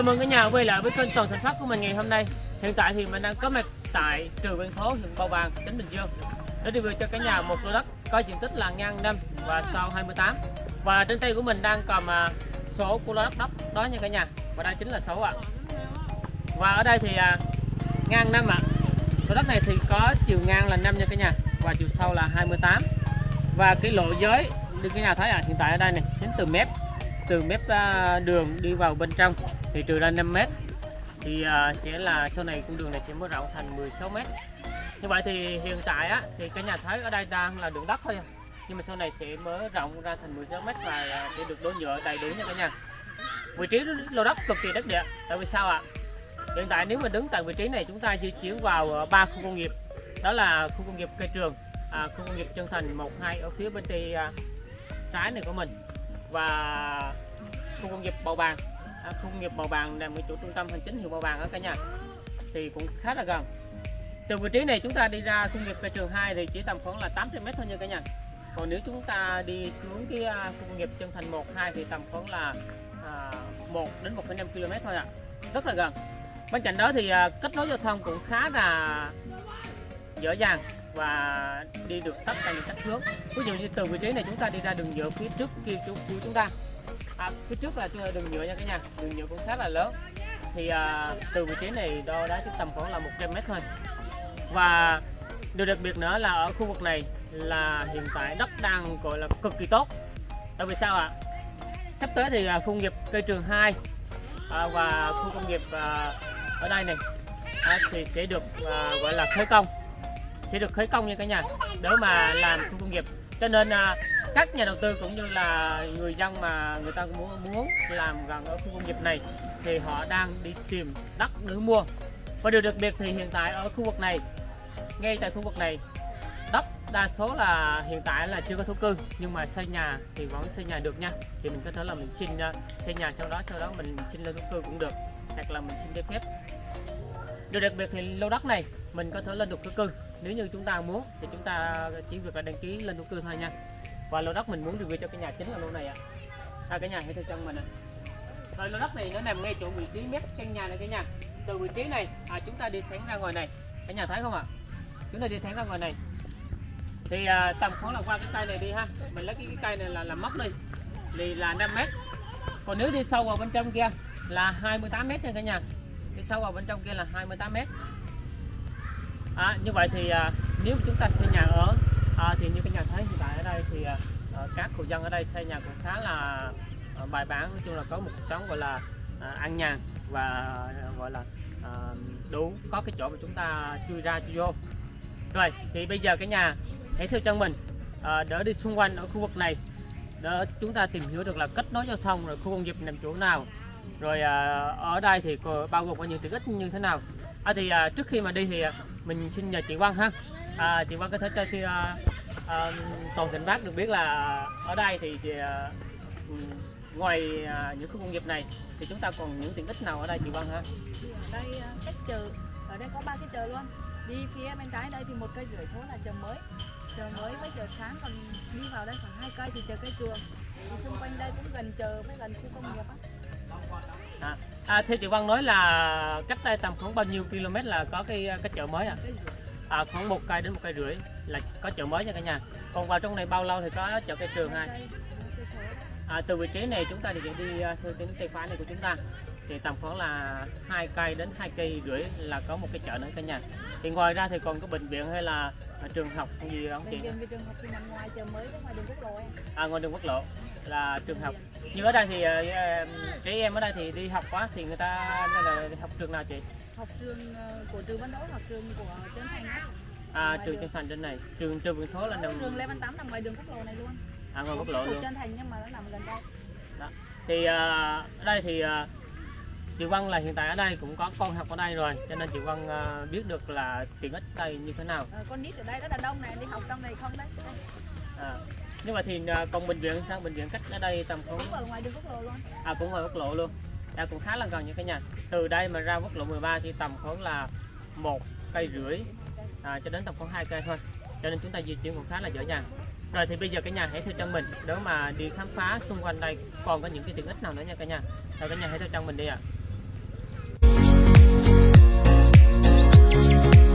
Chào mừng cả nhà quay lại với kênh Toàn Thành Phát của mình ngày hôm nay. Hiện tại thì mình đang có mặt tại trường Văn Thố, huyện Bầu Bàng, tỉnh Bình Dương để review cho cả nhà một lô đất có diện tích là ngang 5 và sau 28. Và trên tay của mình đang cầm à, số của lô đất đất đó nha cả nhà. Và đây chính là số ạ. Và ở đây thì à, ngang 5 ạ. Lô đất này thì có chiều ngang là 5 nha cả nhà và chiều sâu là 28. Và cái lộ giới đi cả nhà thấy à hiện tại ở đây này đến từ mép từ mép à, đường đi vào bên trong thì trừ ra 5 mét thì à, sẽ là sau này con đường này sẽ mở rộng thành 16 mét. Như vậy thì hiện tại á thì cả nhà thấy ở đây đang là đường đất thôi nhưng mà sau này sẽ mở rộng ra thành 16 mét và sẽ được đổ nhựa đầy đủ nha cả nhà. Vị trí lô đất cực kỳ đất địa tại vì sao ạ? Hiện tại nếu mà đứng tại vị trí này chúng ta di chuyển vào à, ba khu công nghiệp đó là khu công nghiệp cây trường à, khu công nghiệp chân thành 1 2 ở phía bên tay à, trái này của mình. Và khu công nghiệp Bầu Bàng. À, khu công nghiệp Bầu Bàng nằm ở chỗ trung tâm hành chính huyện Bầu Bàng ở cả nhà. Thì cũng khá là gần. Từ vị trí này chúng ta đi ra khu công nghiệp cây trường 2 thì chỉ tầm khoảng là 800 mét thôi nha cả nhà. Còn nếu chúng ta đi xuống cái à, khu công nghiệp chân thành 1 2 thì tầm khoảng là à, 1 đến 1,5 km thôi ạ. Rất là gần. Bên cạnh đó thì à, kết nối giao thông cũng khá là dễ dàng và đi được tất cả những cách hướng. Ví dụ như từ vị trí này chúng ta đi ra đường nhựa phía trước kia chỗ của chúng ta à, phía trước là đường nhựa nha cả nhà. Đường nhựa cũng khá là lớn. Thì à, từ vị trí này đo đá chỉ tầm khoảng là 100 mét thôi. Và điều đặc biệt nữa là ở khu vực này là hiện tại đất đang gọi là cực kỳ tốt. Tại vì sao ạ? Sắp tới thì à, khu công nghiệp cây trường 2 à, và khu công nghiệp à, ở đây này à, thì sẽ được à, gọi là khởi công. Sẽ được khởi công nha cả nhà. Để mà làm khu công nghiệp cho nên à, các nhà đầu tư cũng như là người dân mà người ta muốn muốn làm gần ở khu công nghiệp này thì họ đang đi tìm đất để mua. Và điều đặc biệt thì hiện tại ở khu vực này ngay tại khu vực này đất đa số là hiện tại là chưa có thổ cư nhưng mà xây nhà thì vẫn xây nhà được nha. Thì mình có thể là mình xin à, xây nhà sau đó sau đó mình xin lên thổ cư cũng được hoặc là mình xin giấy phép. Điều đặc biệt thì lô đất này mình có thể lên được thổ cư nếu như chúng ta muốn thì chúng ta chỉ việc là đăng ký lên thổ cư thôi nha. Và lô đất mình muốn review cho cái nhà chính là lô này ạ. À. cái nhà hãy theo chân mình ạ. Rồi lô đất này nó nằm ngay chỗ vị trí mép căn nhà này cái nhà. Từ vị trí này à, chúng ta đi thẳng ra ngoài này. Cả nhà thấy không ạ? Chúng ta đi thẳng ra ngoài này. Thì à, tầm khoảng là qua cái cây này đi ha. Mình lấy cái, cái cây này là làm móc đi. Thì là 5 mét. Còn nếu đi sâu vào bên trong kia là 28 mét nha cả nhà. Đi sâu vào bên trong kia là 28 mét à, như vậy thì à, nếu chúng ta xây nhà ở à, thì như cái nhà thấy hiện tại ở đây thì à, ờ, các hộ dân ở đây xây nhà cũng khá là à, bài bản. Nói chung là có một cuộc sống gọi là à, an nhàn và à, gọi là à, đủ có cái chỗ mà chúng ta chui ra chui vô. Rồi thì bây giờ cái nhà hãy theo chân mình à, đỡ đi xung quanh ở khu vực này. Để chúng ta tìm hiểu được là kết nối giao thông rồi khu công nghiệp nằm chỗ nào. Rồi à, ở đây thì bao gồm có những tiện ích như thế nào? À, thì à, trước khi mà đi thì à, mình xin nhờ chị quang ha. À, chị quang có thể cho chị à, à, toàn tỉnh bác được biết là ở đây thì, thì à, ừ, ngoài à, những khu công nghiệp này thì chúng ta còn những tiện ích nào ở đây chị quang ha? Ở đây à, cách chợ. Ở đây có ba cái chợ luôn. Đi phía bên trái đây thì một cây rưỡi phố là chợ mới. Chợ mới với chợ sáng còn đi vào đây khoảng hai cây thì chợ cây trường thì xung quanh đây cũng gần chợ với gần khu công nghiệp á à, à, theo chị Văn nói là cách đây tầm khoảng bao nhiêu km là có cái cái chợ mới à? à khoảng một cây đến một cây rưỡi là có chợ mới nha cả nhà. Còn vào trong này bao lâu thì có chợ cây trường hai à, từ vị trí này chúng ta thì đi à, theo tính tay phải này của chúng ta thì tầm khoảng là hai cây đến hai cây rưỡi là có một cái chợ nữa cả nhà thì ngoài ra thì còn có bệnh viện hay là trường học gì không chị? Bệnh viện trường học thì nằm ngoài chợ mới ngoài đường quốc lộ em. À ngoài đường quốc lộ là trường học. Như ở đây thì trẻ em ở đây thì đi học quá thì người ta là học trường nào chị? Học trường uh, của trường Văn Đấu hoặc trường của Trấn Thành đó. À trường Trấn Thành trên này, trường trường Vườn Thố là nằm trường Lê Văn Tám nằm ngoài đường quốc lộ này luôn. À ngoài quốc lộ luôn. Trấn Thành nhưng mà nó nằm gần đây. Đó. Thì uh, ở đây thì chị Vân là hiện tại ở đây cũng có con học ở đây rồi cho nên chị Vân uh, biết được là tiện ích đây như thế nào. À, con nít ở đây rất là đông này đi học trong này không đấy? À, nhưng mà thì uh, còn bệnh viện sao? Bệnh viện cách ở đây tầm khoảng cũng ở ngoài đường quốc lộ luôn. À cũng ngoài quốc lộ luôn. À, cũng khá là gần như cái nhà. Từ đây mà ra quốc lộ 13 thì tầm khoảng là một cây rưỡi. À, cho đến tầm khoảng hai cây thôi. Cho nên chúng ta di chuyển cũng khá là dễ dàng. Rồi thì bây giờ cái nhà hãy theo chân mình. Để mà đi khám phá xung quanh đây còn có những cái tiện ích nào nữa nha cả nhà? Rồi cả nhà hãy theo chân mình đi ạ. à. Hãy subscribe